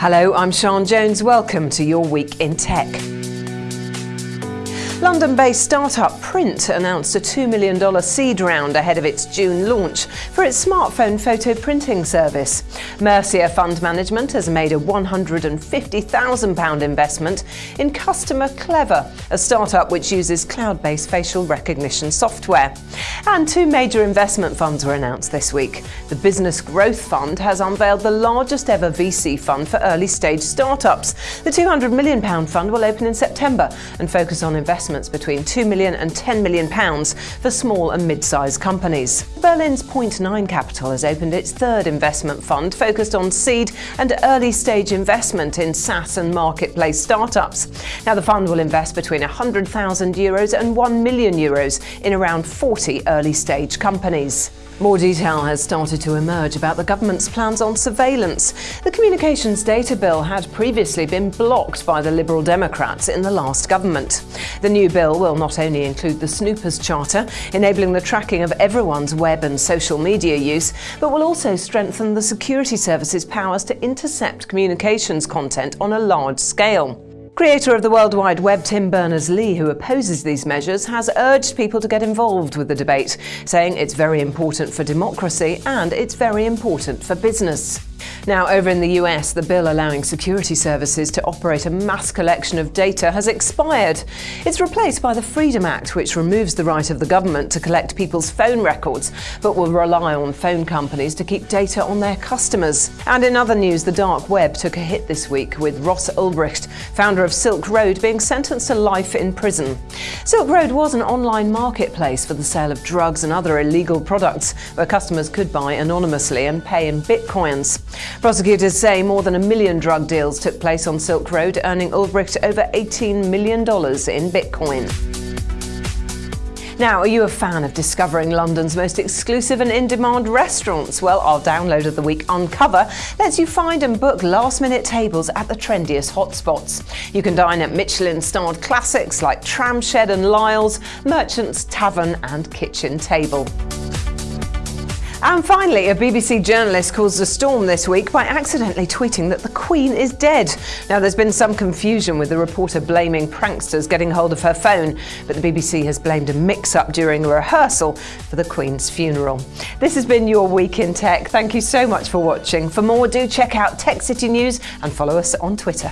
Hello, I'm Sian Jones. Welcome to your week in tech. London-based startup Print announced a $2 million seed round ahead of its June launch for its smartphone photo printing service. Mercia Fund Management has made a £150,000 investment in Customer Clever, a startup which uses cloud-based facial recognition software. And two major investment funds were announced this week. The Business Growth Fund has unveiled the largest ever VC fund for early-stage startups. The £200 million fund will open in September and focus on investment investments between £2 million and £10 million for small and mid-sized companies. Berlin's Point Nine Capital has opened its third investment fund focused on seed and early stage investment in SaaS and marketplace startups. Now the fund will invest between 100,000 euros and 1 million euros in around 40 early stage companies. More detail has started to emerge about the government's plans on surveillance. The Communications Data Bill had previously been blocked by the Liberal Democrats in the last government. The new bill will not only include the Snoopers Charter, enabling the tracking of everyone's web and social media use, but will also strengthen the security services' powers to intercept communications content on a large scale. Creator of the World Wide Web Tim Berners-Lee, who opposes these measures, has urged people to get involved with the debate, saying it's very important for democracy and it's very important for business. Now, over in the US, the bill allowing security services to operate a mass collection of data has expired. It's replaced by the Freedom Act, which removes the right of the government to collect people's phone records, but will rely on phone companies to keep data on their customers. And in other news, the dark web took a hit this week with Ross Ulbricht, founder of Silk Road, being sentenced to life in prison. Silk Road was an online marketplace for the sale of drugs and other illegal products, where customers could buy anonymously and pay in bitcoins. Prosecutors say more than a million drug deals took place on Silk Road, earning Ulbricht over $18 million in Bitcoin. Now, are you a fan of discovering London's most exclusive and in-demand restaurants? Well, our download of the week Uncover lets you find and book last-minute tables at the trendiest hotspots. You can dine at Michelin-starred classics like Tramshed and Lyle's, Merchant's Tavern and Kitchen Table. And finally, a BBC journalist caused a storm this week by accidentally tweeting that the Queen is dead. Now, there's been some confusion with the reporter blaming pranksters getting hold of her phone, but the BBC has blamed a mix-up during a rehearsal for the Queen's funeral. This has been your Week in Tech. Thank you so much for watching. For more, do check out Tech City News and follow us on Twitter.